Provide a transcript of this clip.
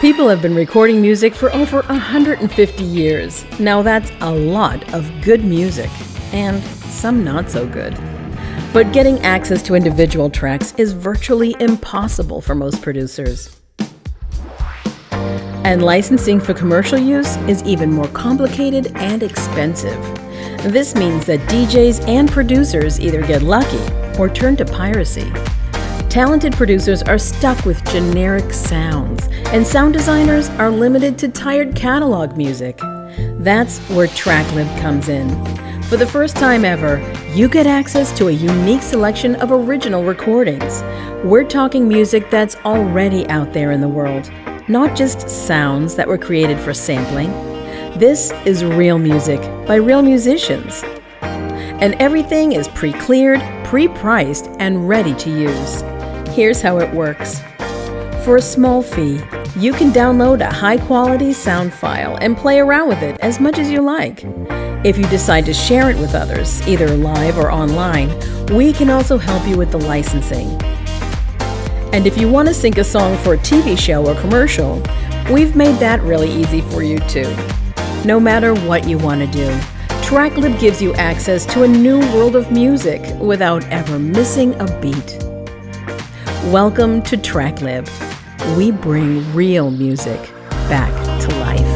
People have been recording music for over 150 years. Now that's a lot of good music, and some not so good. But getting access to individual tracks is virtually impossible for most producers. And licensing for commercial use is even more complicated and expensive. This means that DJs and producers either get lucky or turn to piracy. Talented producers are stuck with generic sounds, and sound designers are limited to tired catalog music. That's where TrackLib comes in. For the first time ever, you get access to a unique selection of original recordings. We're talking music that's already out there in the world, not just sounds that were created for sampling. This is real music by real musicians. And everything is pre cleared, pre priced, and ready to use. Here's how it works. For a small fee, you can download a high quality sound file and play around with it as much as you like. If you decide to share it with others, either live or online, we can also help you with the licensing. And if you want to sync a song for a TV show or commercial, we've made that really easy for you too. No matter what you want to do, TrackLib gives you access to a new world of music without ever missing a beat. Welcome to TrackLib. We bring real music back to life.